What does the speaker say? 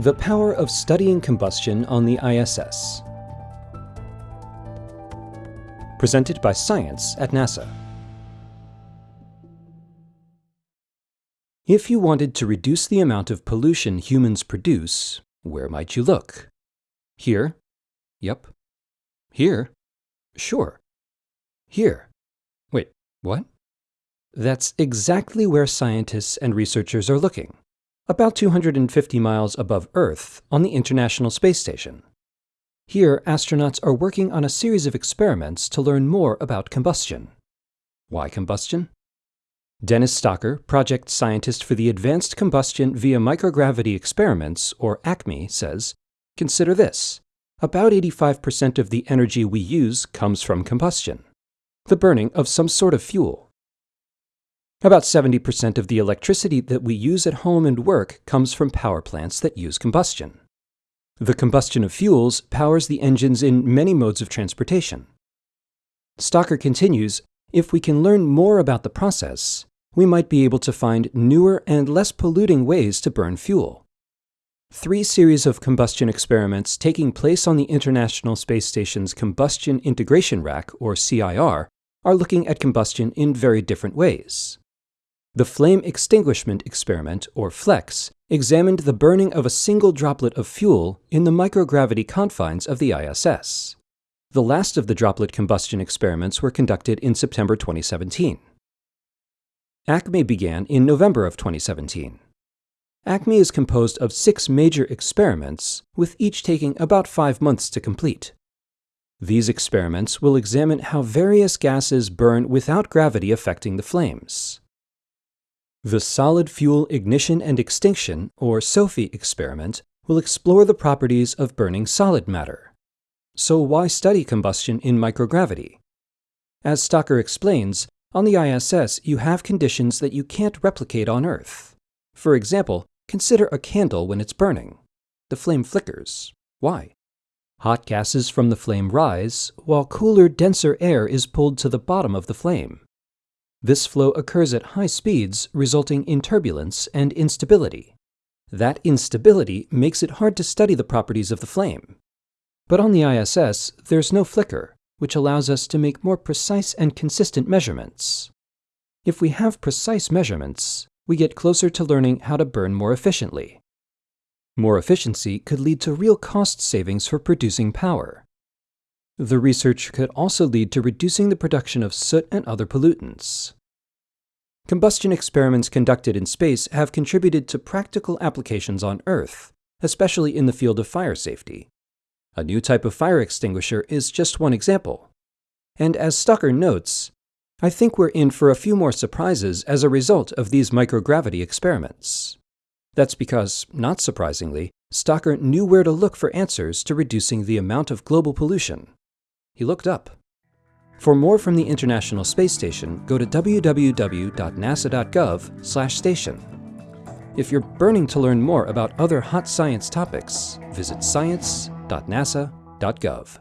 The Power of Studying Combustion on the ISS. Presented by Science at NASA. If you wanted to reduce the amount of pollution humans produce, where might you look? Here? Yep. Here? Sure. Here. Wait, what? That's exactly where scientists and researchers are looking about 250 miles above Earth on the International Space Station. Here, astronauts are working on a series of experiments to learn more about combustion. Why combustion? Dennis Stocker, project scientist for the Advanced Combustion via Microgravity Experiments, or ACME, says, Consider this. About 85% of the energy we use comes from combustion, the burning of some sort of fuel. About 70% of the electricity that we use at home and work comes from power plants that use combustion. The combustion of fuels powers the engines in many modes of transportation. Stocker continues, if we can learn more about the process, we might be able to find newer and less polluting ways to burn fuel. Three series of combustion experiments taking place on the International Space Station's Combustion Integration Rack, or CIR, are looking at combustion in very different ways. The Flame Extinguishment Experiment, or FLEX, examined the burning of a single droplet of fuel in the microgravity confines of the ISS. The last of the droplet combustion experiments were conducted in September 2017. ACME began in November of 2017. ACME is composed of six major experiments, with each taking about five months to complete. These experiments will examine how various gases burn without gravity affecting the flames. The Solid Fuel Ignition and Extinction, or SoFIE experiment, will explore the properties of burning solid matter. So why study combustion in microgravity? As Stocker explains, on the ISS you have conditions that you can't replicate on Earth. For example, consider a candle when it's burning. The flame flickers. Why? Hot gases from the flame rise, while cooler, denser air is pulled to the bottom of the flame. This flow occurs at high speeds, resulting in turbulence and instability. That instability makes it hard to study the properties of the flame. But on the ISS, there's no flicker, which allows us to make more precise and consistent measurements. If we have precise measurements, we get closer to learning how to burn more efficiently. More efficiency could lead to real cost savings for producing power. The research could also lead to reducing the production of soot and other pollutants. Combustion experiments conducted in space have contributed to practical applications on Earth, especially in the field of fire safety. A new type of fire extinguisher is just one example. And as Stocker notes, I think we're in for a few more surprises as a result of these microgravity experiments. That's because, not surprisingly, Stocker knew where to look for answers to reducing the amount of global pollution. He looked up. For more from the International Space Station, go to www.nasa.gov/station. If you're burning to learn more about other hot science topics, visit science.nasa.gov.